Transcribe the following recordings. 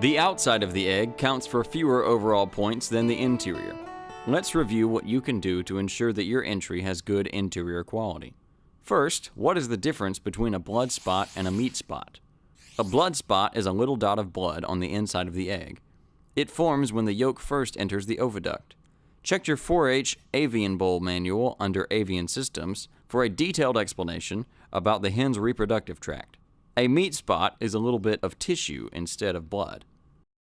The outside of the egg counts for fewer overall points than the interior. Let's review what you can do to ensure that your entry has good interior quality. First, what is the difference between a blood spot and a meat spot? A blood spot is a little dot of blood on the inside of the egg. It forms when the yolk first enters the oviduct. Check your 4-H avian bowl manual under avian systems for a detailed explanation about the hen's reproductive tract. A meat spot is a little bit of tissue instead of blood.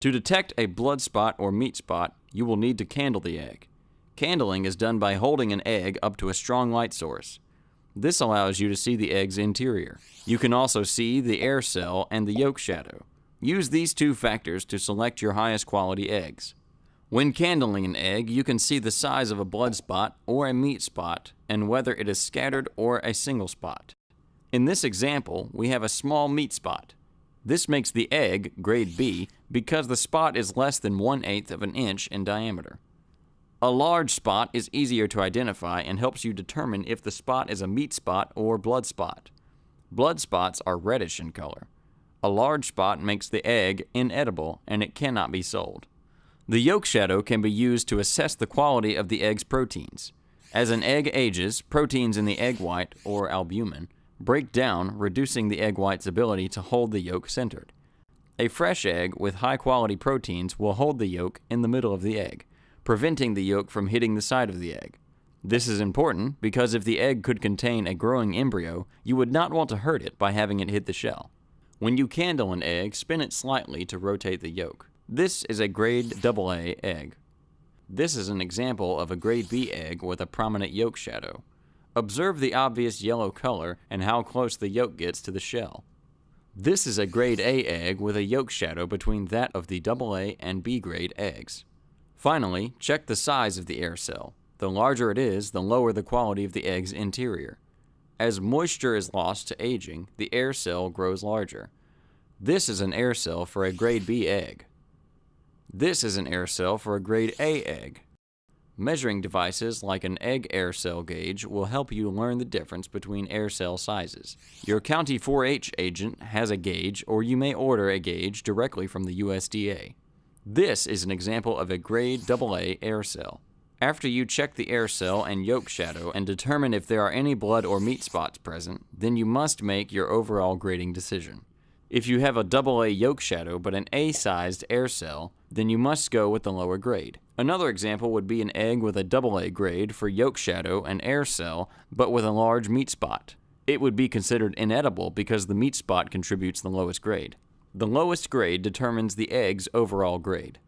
To detect a blood spot or meat spot, you will need to candle the egg. Candling is done by holding an egg up to a strong light source. This allows you to see the egg's interior. You can also see the air cell and the yolk shadow. Use these two factors to select your highest quality eggs. When candling an egg, you can see the size of a blood spot or a meat spot and whether it is scattered or a single spot. In this example, we have a small meat spot. This makes the egg grade B because the spot is less than 1 8th of an inch in diameter. A large spot is easier to identify and helps you determine if the spot is a meat spot or blood spot. Blood spots are reddish in color. A large spot makes the egg inedible and it cannot be sold. The yolk shadow can be used to assess the quality of the egg's proteins. As an egg ages, proteins in the egg white, or albumen, break down, reducing the egg white's ability to hold the yolk centered. A fresh egg with high quality proteins will hold the yolk in the middle of the egg, preventing the yolk from hitting the side of the egg. This is important because if the egg could contain a growing embryo, you would not want to hurt it by having it hit the shell. When you candle an egg, spin it slightly to rotate the yolk. This is a grade AA egg. This is an example of a grade B egg with a prominent yolk shadow. Observe the obvious yellow color and how close the yolk gets to the shell. This is a grade A egg with a yolk shadow between that of the AA and B grade eggs. Finally, check the size of the air cell. The larger it is, the lower the quality of the egg's interior. As moisture is lost to aging, the air cell grows larger. This is an air cell for a grade B egg. This is an air cell for a grade A egg. Measuring devices like an egg air cell gauge will help you learn the difference between air cell sizes. Your county 4-H agent has a gauge or you may order a gauge directly from the USDA. This is an example of a grade AA air cell. After you check the air cell and yolk shadow and determine if there are any blood or meat spots present, then you must make your overall grading decision. If you have a AA yolk shadow but an A-sized air cell, then you must go with the lower grade. Another example would be an egg with a AA grade for yolk shadow and air cell, but with a large meat spot. It would be considered inedible because the meat spot contributes the lowest grade. The lowest grade determines the egg's overall grade.